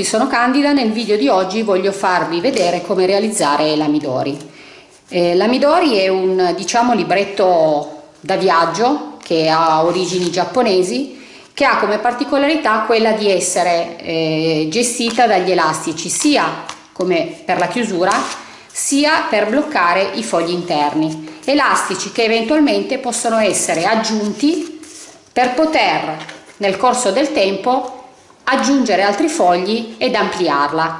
Tutti, sono Candida, nel video di oggi voglio farvi vedere come realizzare la Midori. Eh, la Midori è un diciamo libretto da viaggio che ha origini giapponesi che ha come particolarità quella di essere eh, gestita dagli elastici sia come per la chiusura sia per bloccare i fogli interni elastici che eventualmente possono essere aggiunti per poter nel corso del tempo aggiungere altri fogli ed ampliarla.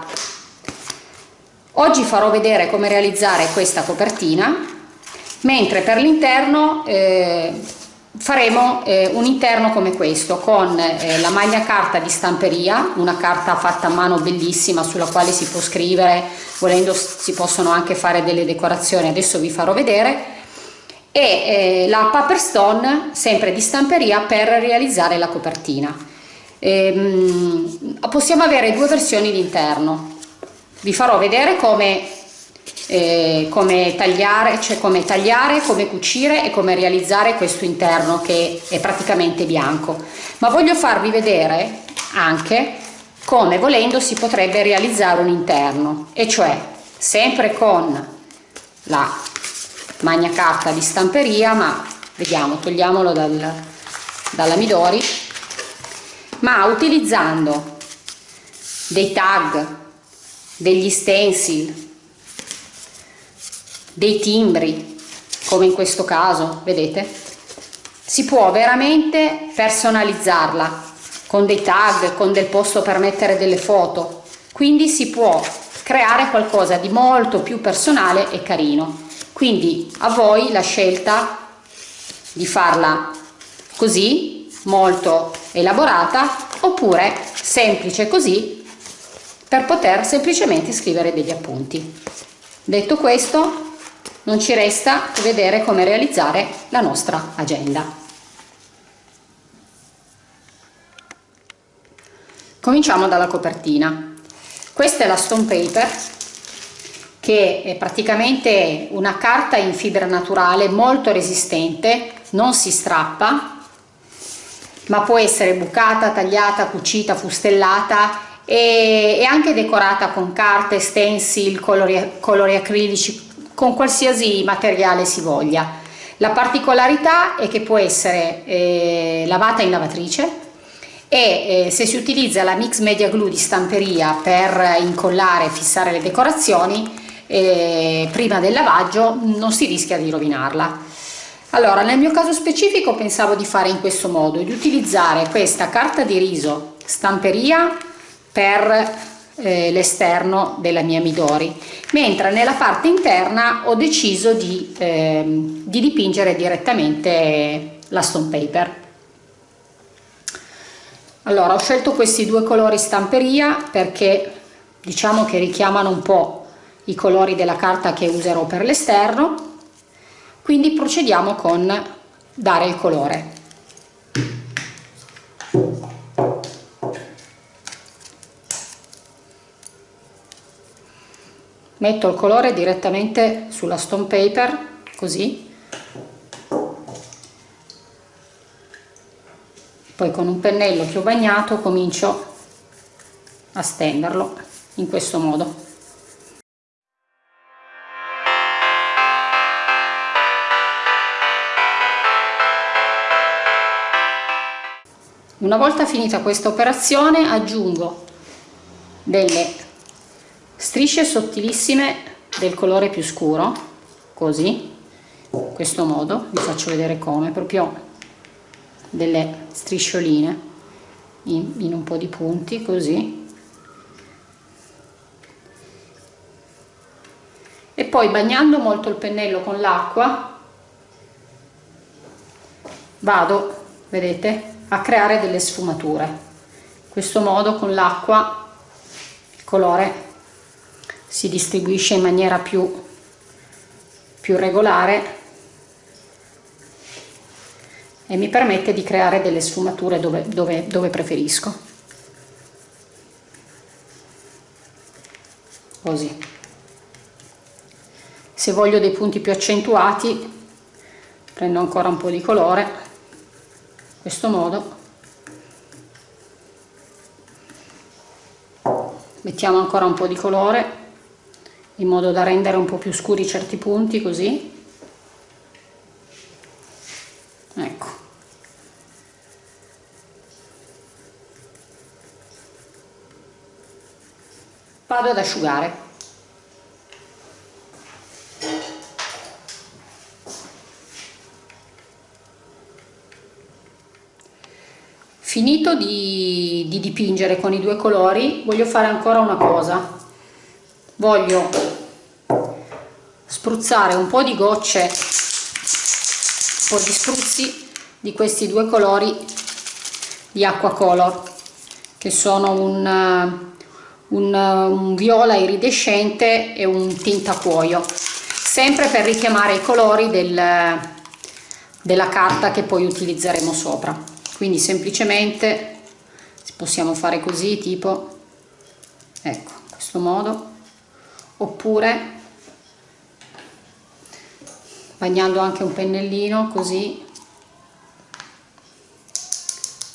Oggi farò vedere come realizzare questa copertina, mentre per l'interno eh, faremo eh, un interno come questo con eh, la maglia carta di stamperia, una carta fatta a mano bellissima sulla quale si può scrivere, volendo si possono anche fare delle decorazioni, adesso vi farò vedere, e eh, la paper stone sempre di stamperia per realizzare la copertina. Ehm, possiamo avere due versioni di interno vi farò vedere come, eh, come, tagliare, cioè come tagliare, come cucire e come realizzare questo interno che è praticamente bianco. Ma voglio farvi vedere anche come volendo si potrebbe realizzare un interno e cioè sempre con la magna carta di stamperia ma vediamo togliamolo dal, dalla Midori ma utilizzando dei tag, degli stencil, dei timbri, come in questo caso, vedete? Si può veramente personalizzarla con dei tag, con del posto per mettere delle foto, quindi si può creare qualcosa di molto più personale e carino. Quindi a voi la scelta di farla così molto elaborata oppure semplice così per poter semplicemente scrivere degli appunti. Detto questo non ci resta che vedere come realizzare la nostra agenda. Cominciamo dalla copertina. Questa è la stone paper che è praticamente una carta in fibra naturale molto resistente, non si strappa ma può essere bucata, tagliata, cucita, fustellata e, e anche decorata con carte, stencil, colori, colori acrilici, con qualsiasi materiale si voglia. La particolarità è che può essere eh, lavata in lavatrice e eh, se si utilizza la mix media glue di stamperia per incollare e fissare le decorazioni eh, prima del lavaggio non si rischia di rovinarla. Allora, nel mio caso specifico pensavo di fare in questo modo, di utilizzare questa carta di riso stamperia per eh, l'esterno della mia Midori, mentre nella parte interna ho deciso di, eh, di dipingere direttamente la stone paper. Allora, ho scelto questi due colori stamperia perché diciamo che richiamano un po' i colori della carta che userò per l'esterno quindi procediamo con dare il colore. Metto il colore direttamente sulla stone paper così. Poi con un pennello che ho bagnato comincio a stenderlo in questo modo Una volta finita questa operazione aggiungo delle strisce sottilissime del colore più scuro, così, in questo modo, vi faccio vedere come, proprio delle striscioline in, in un po' di punti, così. E poi bagnando molto il pennello con l'acqua vado, vedete, a creare delle sfumature. In questo modo con l'acqua il colore si distribuisce in maniera più, più regolare e mi permette di creare delle sfumature dove, dove, dove preferisco. Così. Se voglio dei punti più accentuati prendo ancora un po' di colore questo modo. Mettiamo ancora un po' di colore in modo da rendere un po' più scuri certi punti così. Ecco. Vado ad asciugare finito di, di, dipingere con i due colori voglio fare ancora una cosa. Voglio spruzzare un po' di gocce un po' di spruzzi di questi due colori di acqua color che sono un, un, un viola iridescente e un tinta cuoio sempre per richiamare i colori del, della carta che poi utilizzeremo sopra quindi semplicemente possiamo fare così tipo ecco in questo modo oppure bagnando anche un pennellino così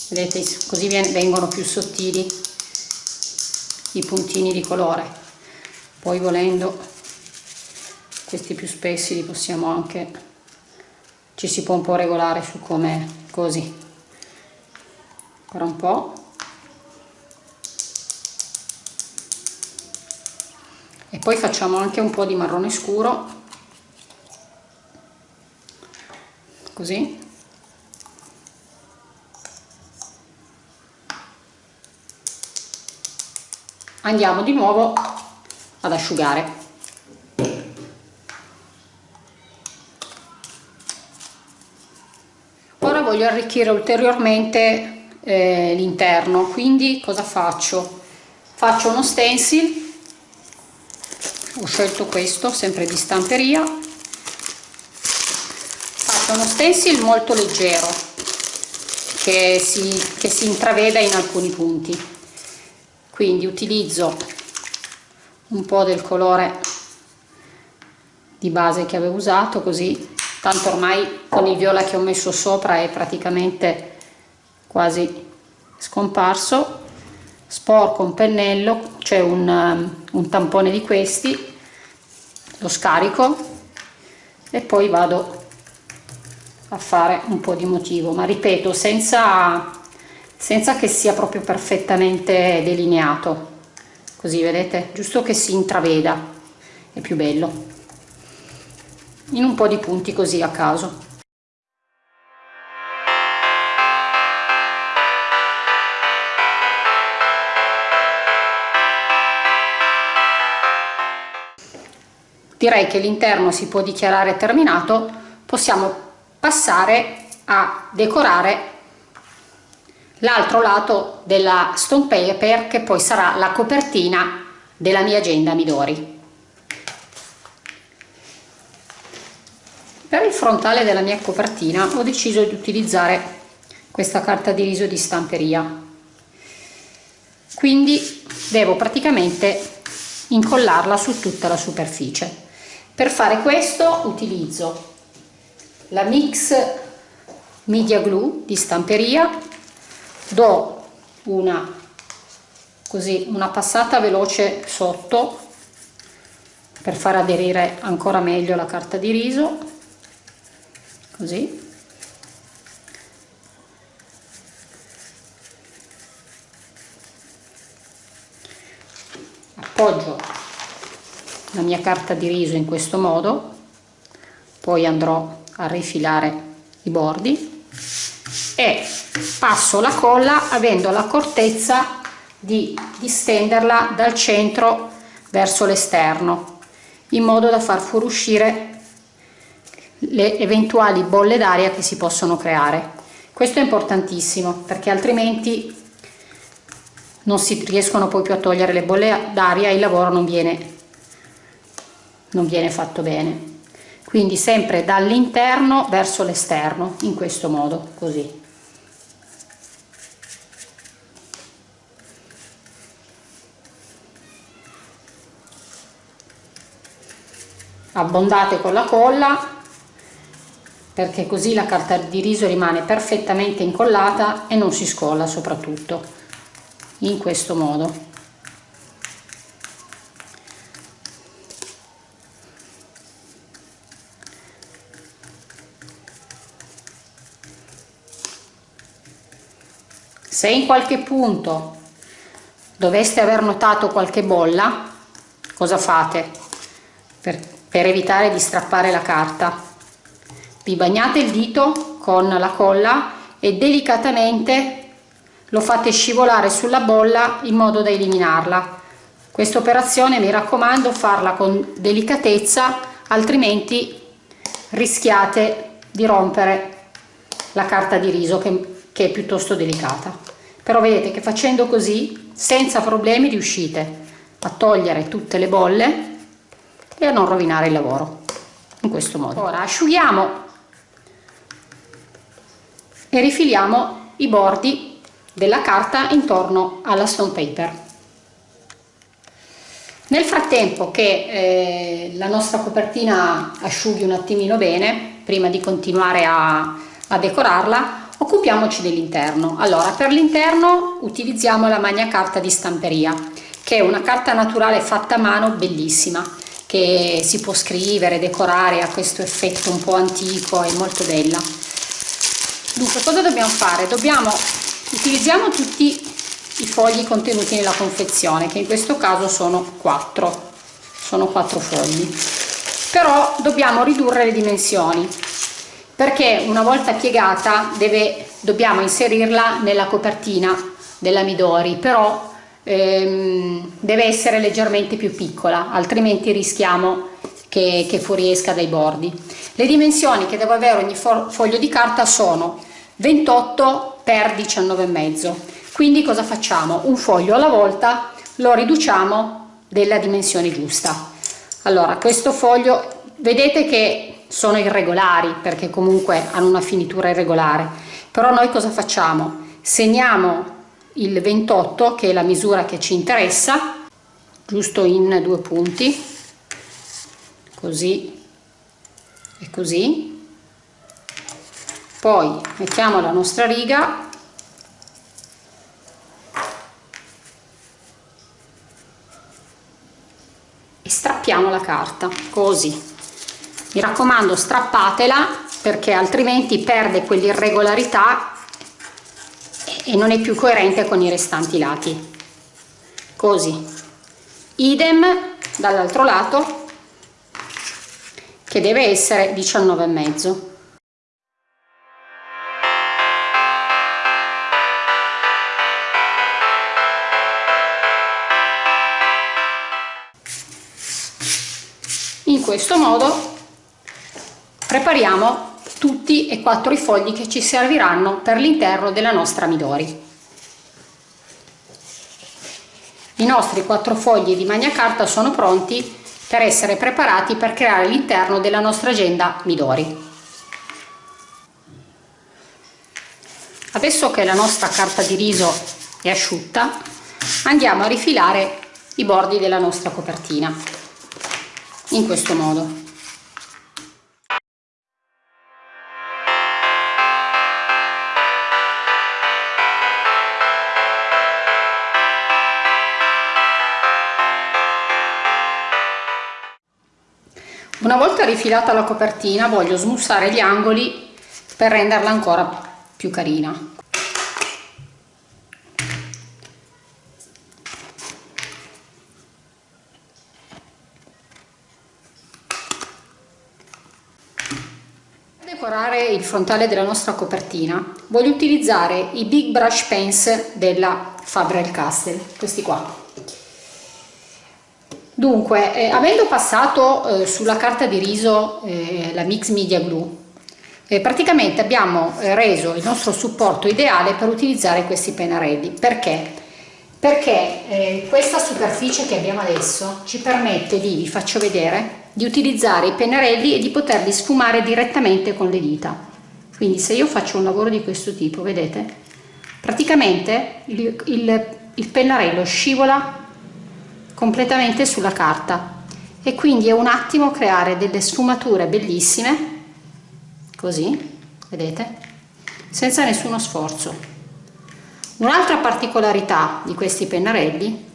vedete così vengono più sottili i puntini di colore. Poi volendo questi più spessi li possiamo anche ci si può un po' regolare su come così ancora un po' e poi facciamo anche un po' di marrone scuro. Così. Andiamo di nuovo ad asciugare. Ora voglio arricchire ulteriormente eh, l'interno. Quindi cosa faccio? Faccio uno stencil ho scelto questo sempre di stamperia. Faccio uno stencil molto leggero che si, che si intraveda in alcuni punti. Quindi utilizzo un po' del colore di base che avevo usato così tanto ormai con il viola che ho messo sopra è praticamente quasi scomparso. Sporco un pennello c'è un, um, un tampone di questi lo scarico e poi vado a fare un po' di motivo. Ma ripeto senza, senza che sia proprio perfettamente delineato. Così vedete? Giusto che si intraveda. È più bello. In un po' di punti così a caso direi che l'interno si può dichiarare terminato. Possiamo passare a decorare l'altro lato della stone paper che poi sarà la copertina della mia agenda Midori. Per il frontale della mia copertina ho deciso di utilizzare questa carta di riso di stamperia. Quindi devo praticamente incollarla su tutta la superficie per fare questo utilizzo la mix media glue di stamperia do una così una passata veloce sotto per far aderire ancora meglio la carta di riso così. Appoggio la mia carta di riso in questo modo. Poi andrò a rifilare i bordi. E passo la colla avendo l'accortezza di distenderla dal centro verso l'esterno in modo da far fuoriuscire le eventuali bolle d'aria che si possono creare. Questo è importantissimo perché altrimenti non si riescono poi più a togliere le bolle d'aria e il lavoro non viene non viene fatto bene. Quindi sempre dall'interno verso l'esterno in questo modo così. Abbondate con la colla perché così la carta di riso rimane perfettamente incollata e non si scolla soprattutto in questo modo se in qualche punto doveste aver notato qualche bolla cosa fate per, per evitare di strappare la carta? Vi bagnate il dito con la colla e delicatamente lo fate scivolare sulla bolla in modo da eliminarla. Questa operazione mi raccomando farla con delicatezza altrimenti rischiate di rompere la carta di riso che, che è piuttosto delicata. Però vedete che facendo così senza problemi riuscite a togliere tutte le bolle e a non rovinare il lavoro in questo modo. Ora asciughiamo e rifiliamo i bordi della carta intorno alla stone paper. Nel frattempo che eh, la nostra copertina asciughi un attimino bene prima di continuare a, a decorarla occupiamoci dell'interno. Allora per l'interno utilizziamo la magna carta di stamperia che è una carta naturale fatta a mano bellissima che si può scrivere, decorare, ha questo effetto un po' antico e molto bella. Dunque cosa dobbiamo fare? dobbiamo utilizziamo tutti i fogli contenuti nella confezione che in questo caso sono 4 sono 4 fogli. Però dobbiamo ridurre le dimensioni perché una volta piegata deve, dobbiamo inserirla nella copertina della Midori però ehm, deve essere leggermente più piccola altrimenti rischiamo che, che fuoriesca dai bordi. Le dimensioni che deve avere ogni foglio di carta sono 28 x 19,5 quindi cosa facciamo? Un foglio alla volta lo riduciamo della dimensione giusta. Allora questo foglio vedete che sono irregolari perché comunque hanno una finitura irregolare. Però noi cosa facciamo? Segniamo il 28 che è la misura che ci interessa giusto in due punti così e così. Poi mettiamo la nostra riga. E strappiamo la carta così mi raccomando strappatela perché altrimenti perde quell'irregolarità e non è più coerente con i restanti lati. Così. Idem dall'altro lato che deve essere 19 e mezzo. In questo modo prepariamo tutti e quattro i fogli che ci serviranno per l'interno della nostra Midori. I nostri quattro fogli di magna carta sono pronti per essere preparati per creare l'interno della nostra agenda Midori. Adesso che la nostra carta di riso è asciutta, andiamo a rifilare i bordi della nostra copertina in questo modo. Una volta rifilata la copertina voglio smussare gli angoli per renderla ancora più carina. Decorare il frontale della nostra copertina voglio utilizzare i Big Brush Pens della Faber-Castell, questi qua. Dunque, eh, avendo passato eh, sulla carta di riso eh, la Mix Media Glue, eh, praticamente abbiamo eh, reso il nostro supporto ideale per utilizzare questi pennarelli. Perché? Perché eh, questa superficie che abbiamo adesso ci permette di, vi faccio vedere, di utilizzare i pennarelli e di poterli sfumare direttamente con le dita. Quindi se io faccio un lavoro di questo tipo, vedete, praticamente il, il, il pennarello scivola completamente sulla carta. E quindi è un attimo creare delle sfumature bellissime così vedete senza nessuno sforzo. Un'altra particolarità di questi pennarelli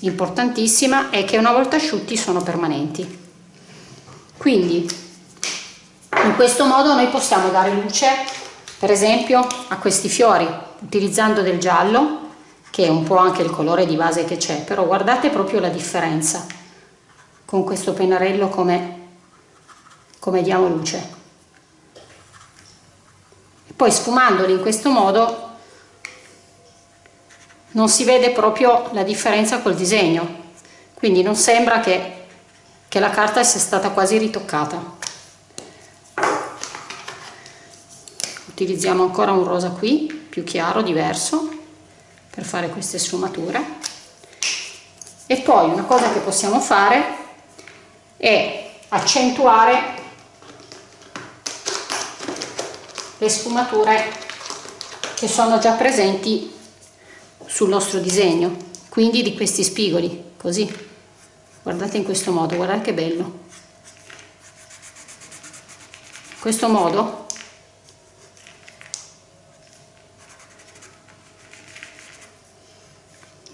importantissima è che una volta asciutti sono permanenti. Quindi in questo modo noi possiamo dare luce per esempio a questi fiori utilizzando del giallo che è un po' anche il colore di base che c'è però guardate proprio la differenza con questo pennarello come, come diamo luce. E poi sfumandoli in questo modo non si vede proprio la differenza col disegno quindi non sembra che, che la carta sia stata quasi ritoccata. Utilizziamo ancora un rosa qui più chiaro diverso per fare queste sfumature. E poi una cosa che possiamo fare è accentuare le sfumature che sono già presenti sul nostro disegno quindi di questi spigoli così. Guardate in questo modo guardate che bello. In questo modo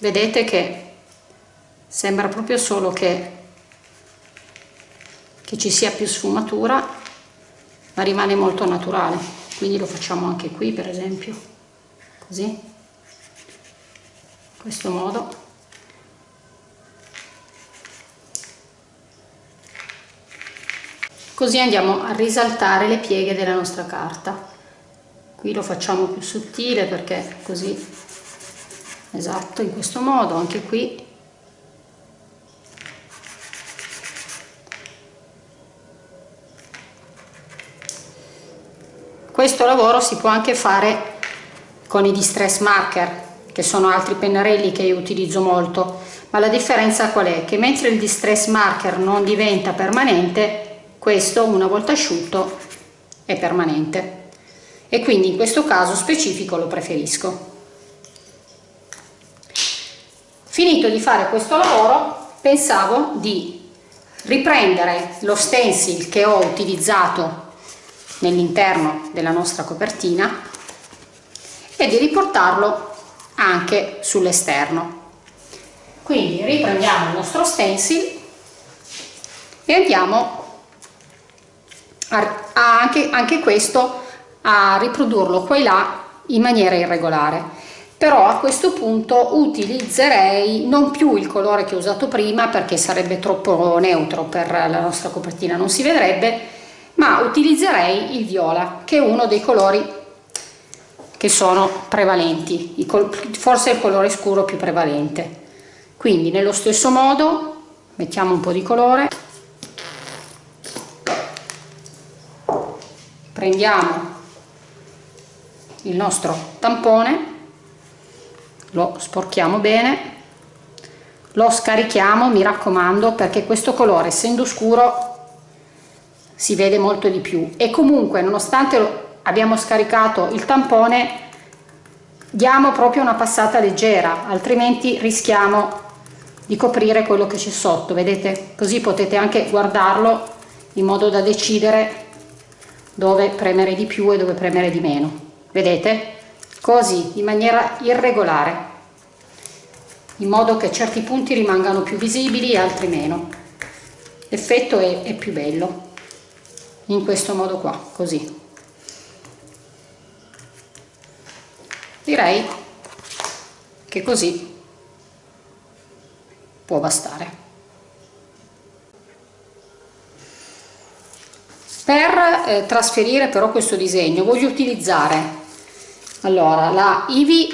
vedete che sembra proprio solo che, che ci sia più sfumatura ma rimane molto naturale. Quindi lo facciamo anche qui per esempio. Così. In questo modo. Così andiamo a risaltare le pieghe della nostra carta. Qui lo facciamo più sottile perché così esatto in questo modo anche qui. Questo lavoro si può anche fare con i distress marker che sono altri pennarelli che io utilizzo molto. Ma la differenza qual è? che mentre il distress marker non diventa permanente questo una volta asciutto è permanente. E quindi in questo caso specifico lo preferisco Finito di fare questo lavoro pensavo di riprendere lo stencil che ho utilizzato nell'interno della nostra copertina e di riportarlo anche sull'esterno. Quindi riprendiamo il nostro stencil e andiamo a, a anche, anche questo a riprodurlo qua e là in maniera irregolare però a questo punto utilizzerei non più il colore che ho usato prima perché sarebbe troppo neutro per la nostra copertina non si vedrebbe ma utilizzerei il viola che è uno dei colori che sono prevalenti forse il colore scuro più prevalente. Quindi nello stesso modo mettiamo un po' di colore. Prendiamo il nostro tampone lo sporchiamo bene. Lo scarichiamo mi raccomando perché questo colore essendo scuro si vede molto di più. E comunque nonostante abbiamo scaricato il tampone diamo proprio una passata leggera altrimenti rischiamo di coprire quello che c'è sotto vedete? Così potete anche guardarlo in modo da decidere dove premere di più e dove premere di meno. Vedete così in maniera irregolare in modo che certi punti rimangano più visibili e altri meno. L'effetto è, è più bello in questo modo qua così. Direi che così può bastare. Per eh, trasferire però questo disegno voglio utilizzare allora la Ivi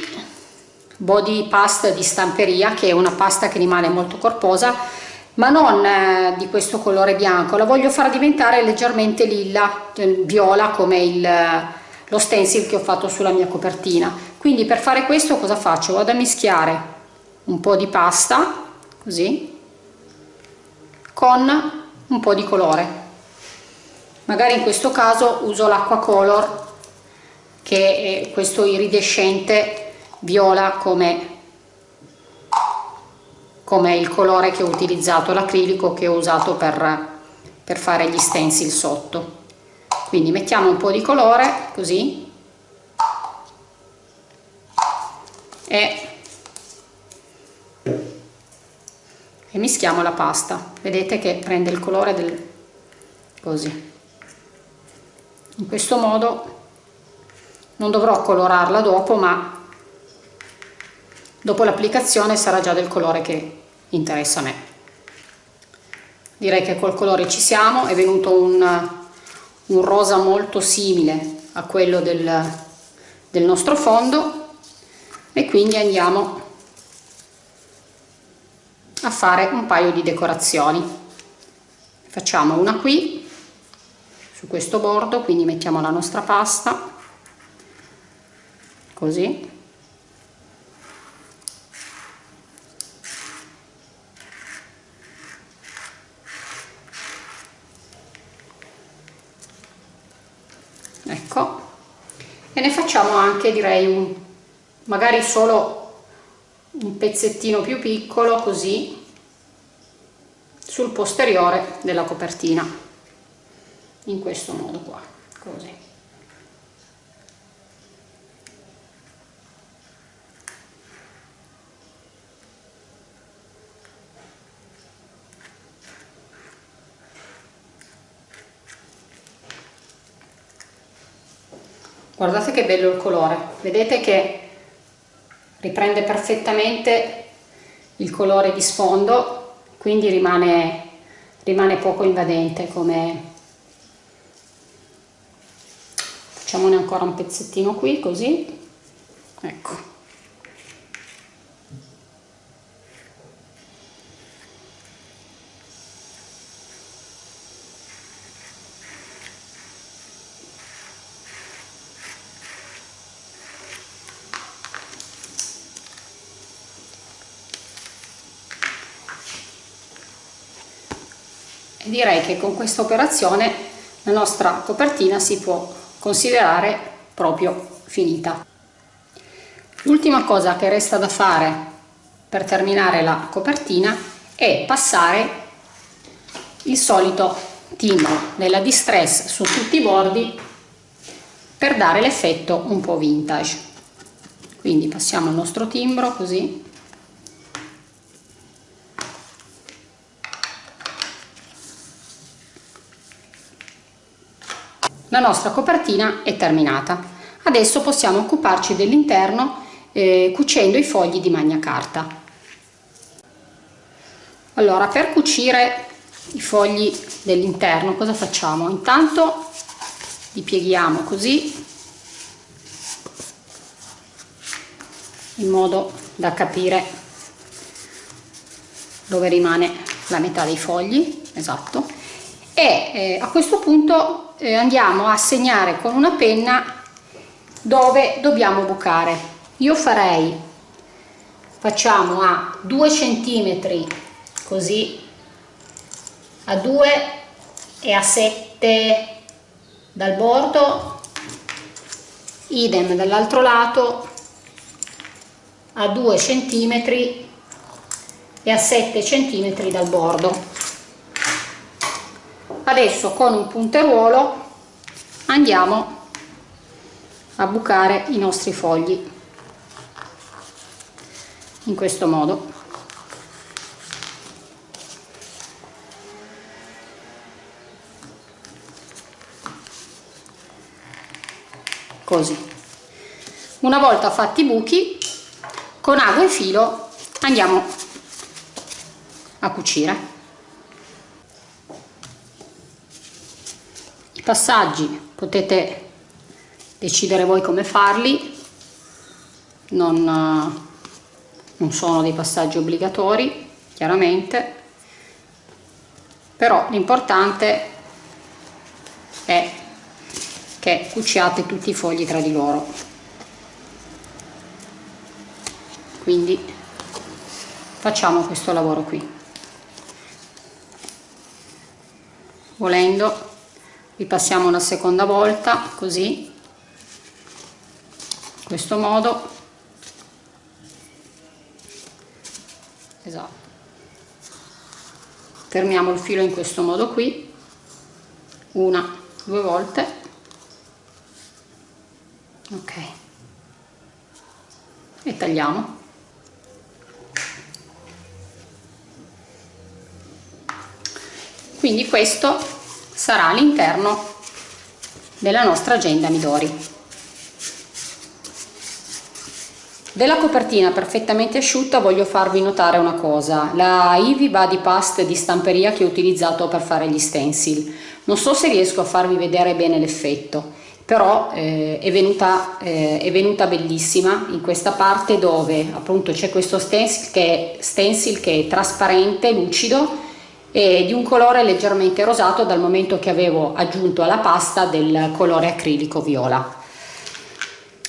body pasta di stamperia che è una pasta che rimane molto corposa ma non eh, di questo colore bianco. La voglio far diventare leggermente lilla eh, viola come il, lo stencil che ho fatto sulla mia copertina. Quindi per fare questo cosa faccio? Vado a mischiare un po di pasta così con un po di colore. Magari in questo caso uso l'acqua color che è questo iridescente viola come, come il colore che ho utilizzato, l'acrilico che ho usato per, per fare gli stencil sotto. Quindi mettiamo un po' di colore così e, e mischiamo la pasta. Vedete che prende il colore del così. In questo modo non dovrò colorarla dopo ma dopo l'applicazione sarà già del colore che interessa a me. Direi che col colore ci siamo è venuto un, un rosa molto simile a quello del, del nostro fondo e quindi andiamo a fare un paio di decorazioni. Facciamo una qui su questo bordo quindi mettiamo la nostra pasta così. Ecco. E ne facciamo anche direi un magari solo un pezzettino più piccolo così sul posteriore della copertina in questo modo qua così guardate che bello il colore. Vedete che riprende perfettamente il colore di sfondo quindi rimane, rimane poco invadente come facciamone ancora un pezzettino qui così. Ecco direi che con questa operazione la nostra copertina si può considerare proprio finita. L'ultima cosa che resta da fare per terminare la copertina è passare il solito timbro della Distress su tutti i bordi per dare l'effetto un po' vintage. Quindi passiamo il nostro timbro così la nostra copertina è terminata. Adesso possiamo occuparci dell'interno eh, cucendo i fogli di magna carta. Allora per cucire i fogli dell'interno cosa facciamo? Intanto li pieghiamo così in modo da capire dove rimane la metà dei fogli esatto e eh, a questo punto eh, andiamo a segnare con una penna dove dobbiamo bucare. Io farei facciamo a 2 centimetri così a 2 e a 7 dal bordo idem dall'altro lato a 2 centimetri e a 7 centimetri dal bordo adesso con un punteruolo andiamo a bucare i nostri fogli. In questo modo. Così. Una volta fatti i buchi con ago e filo andiamo a cucire passaggi potete decidere voi come farli. Non, non sono dei passaggi obbligatori chiaramente. Però l'importante è che cuciate tutti i fogli tra di loro. Quindi facciamo questo lavoro qui. Volendo ripassiamo una seconda volta così. In questo modo. Esatto. Fermiamo il filo in questo modo qui. Una due volte. Ok. E tagliamo. Quindi questo sarà all'interno della nostra agenda Midori. della copertina perfettamente asciutta voglio farvi notare una cosa la Ivy Body Past di stamperia che ho utilizzato per fare gli stencil non so se riesco a farvi vedere bene l'effetto però eh, è, venuta, eh, è venuta bellissima in questa parte dove appunto c'è questo stencil che, stencil che è trasparente lucido e di un colore leggermente rosato dal momento che avevo aggiunto alla pasta del colore acrilico viola.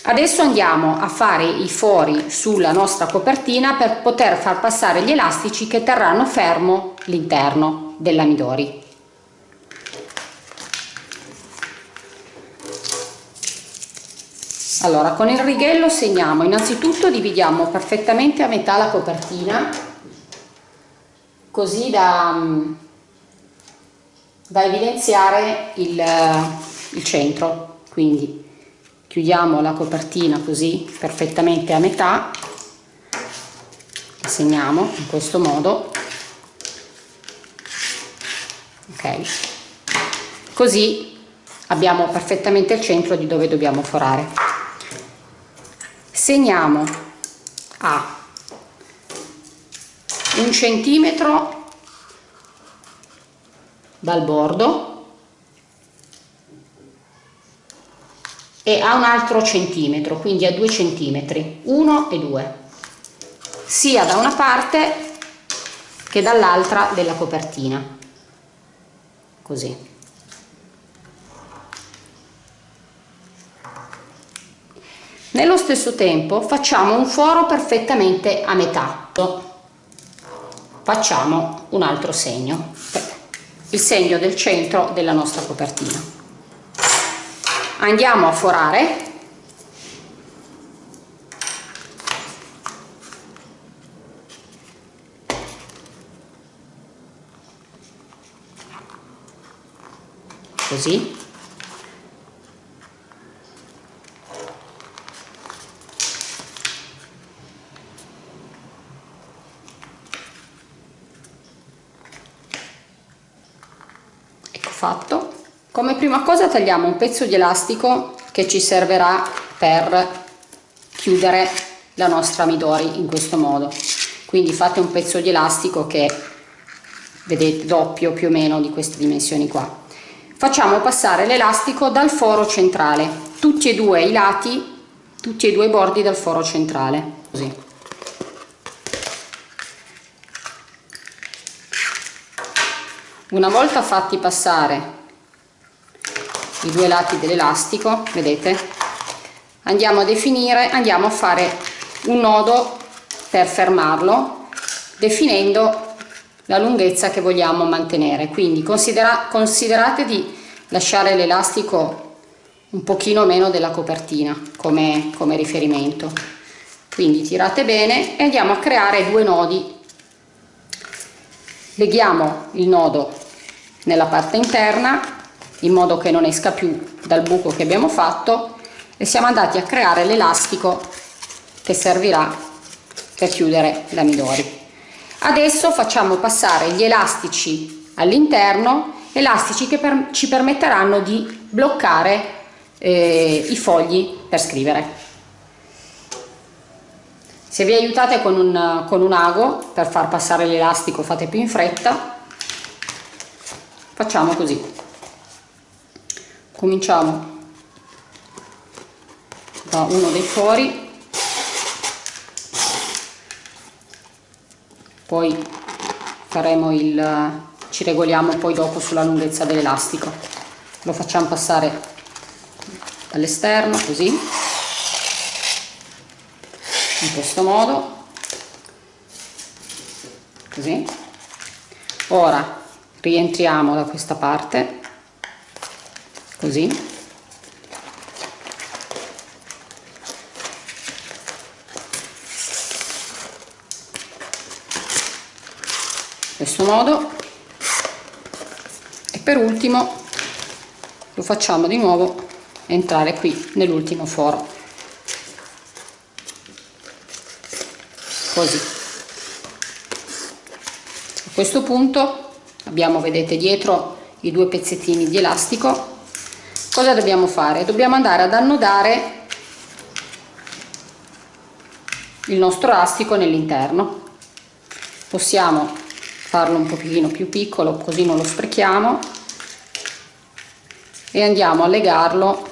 Adesso andiamo a fare i fori sulla nostra copertina per poter far passare gli elastici che terranno fermo l'interno dell'amidori. Allora, con il righello segniamo, innanzitutto dividiamo perfettamente a metà la copertina, così da, da evidenziare il, il centro, quindi chiudiamo la copertina così perfettamente a metà segniamo in questo modo. Ok. Così abbiamo perfettamente il centro di dove dobbiamo forare. Segniamo a un centimetro dal bordo e a un altro centimetro, quindi a due centimetri, 1 e 2, sia da una parte che dall'altra della copertina, così. Nello stesso tempo facciamo un foro perfettamente a metà, facciamo un altro segno, il segno del centro della nostra copertina. Andiamo a forare. Così ecco fatto. Come prima cosa tagliamo un pezzo di elastico che ci servirà per chiudere la nostra midori in questo modo. Quindi fate un pezzo di elastico che vedete doppio più o meno di queste dimensioni qua. Facciamo passare l'elastico dal foro centrale. Tutti e due i lati tutti e due i bordi del foro centrale. Così una volta fatti passare i due lati dell'elastico vedete? Andiamo a definire andiamo a fare un nodo per fermarlo definendo la lunghezza che vogliamo mantenere. Quindi considera, considerate di lasciare l'elastico un pochino meno della copertina come, come riferimento. Quindi tirate bene e andiamo a creare due nodi leghiamo il nodo nella parte interna in modo che non esca più dal buco che abbiamo fatto e siamo andati a creare l'elastico che servirà per chiudere la midori. Adesso facciamo passare gli elastici all'interno elastici che per, ci permetteranno di bloccare eh, i fogli per scrivere se vi aiutate con un, con un ago per far passare l'elastico fate più in fretta. Facciamo così. Cominciamo da uno dei fori. Poi faremo il ci regoliamo poi dopo sulla lunghezza dell'elastico. Lo facciamo passare dall'esterno così in questo modo. Così. Ora rientriamo da questa parte. Così. Questo modo. E per ultimo lo facciamo di nuovo entrare qui nell'ultimo foro così. A questo punto abbiamo vedete dietro i due pezzettini di elastico. Cosa dobbiamo fare? dobbiamo andare ad annodare il nostro elastico nell'interno. Possiamo farlo un pochino più piccolo così non lo sprechiamo e andiamo a legarlo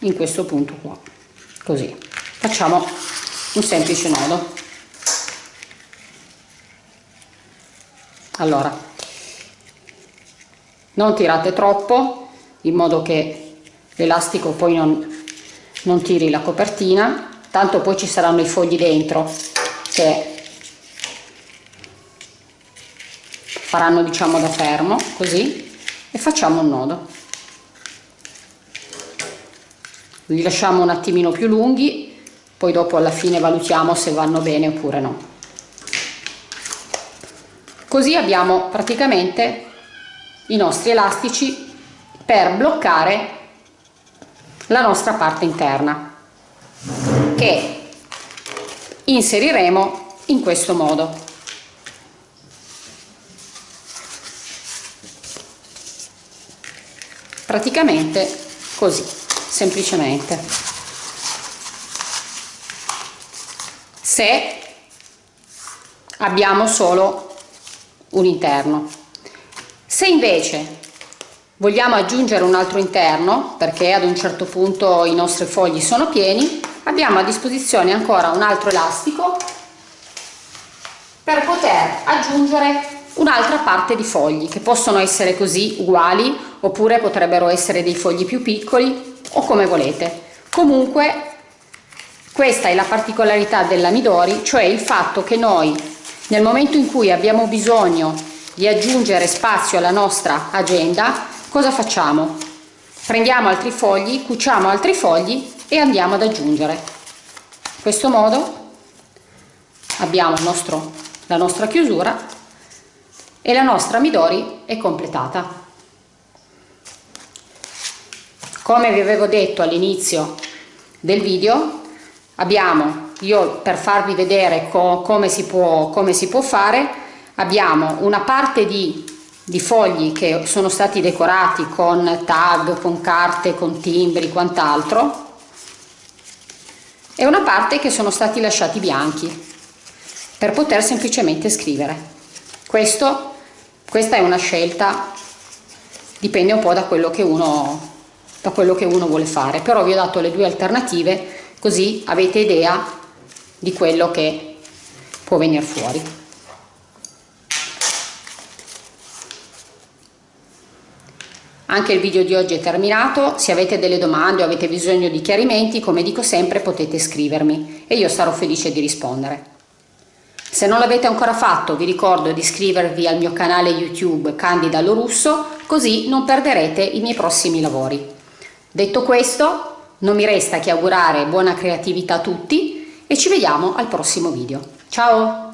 in questo punto qua così facciamo un semplice nodo. Allora non tirate troppo in modo che l'elastico poi non, non tiri la copertina tanto poi ci saranno i fogli dentro che faranno diciamo da fermo così e facciamo un nodo. Li lasciamo un attimino più lunghi poi dopo alla fine valutiamo se vanno bene oppure no. Così abbiamo praticamente i nostri elastici per bloccare la nostra parte interna che inseriremo in questo modo. Praticamente così semplicemente se abbiamo solo un interno. Se invece vogliamo aggiungere un altro interno perché ad un certo punto i nostri fogli sono pieni abbiamo a disposizione ancora un altro elastico per poter aggiungere un'altra parte di fogli che possono essere così uguali oppure potrebbero essere dei fogli più piccoli o come volete. Comunque questa è la particolarità della Midori cioè il fatto che noi nel momento in cui abbiamo bisogno di aggiungere spazio alla nostra agenda cosa facciamo prendiamo altri fogli cuciamo altri fogli e andiamo ad aggiungere in questo modo abbiamo nostro, la nostra chiusura e la nostra Midori è completata. Come vi avevo detto all'inizio del video, abbiamo, io per farvi vedere co come, si può, come si può fare, abbiamo una parte di, di fogli che sono stati decorati con tag, con carte, con timbri, quant'altro, e una parte che sono stati lasciati bianchi per poter semplicemente scrivere. Questo questa è una scelta dipende un po' da quello che uno da quello che uno vuole fare però vi ho dato le due alternative così avete idea di quello che può venire fuori. Anche il video di oggi è terminato. Se avete delle domande o avete bisogno di chiarimenti come dico sempre potete scrivermi e io sarò felice di rispondere. Se non l'avete ancora fatto vi ricordo di iscrivervi al mio canale YouTube Candida Lorusso così non perderete i miei prossimi lavori. Detto questo non mi resta che augurare buona creatività a tutti e ci vediamo al prossimo video. Ciao!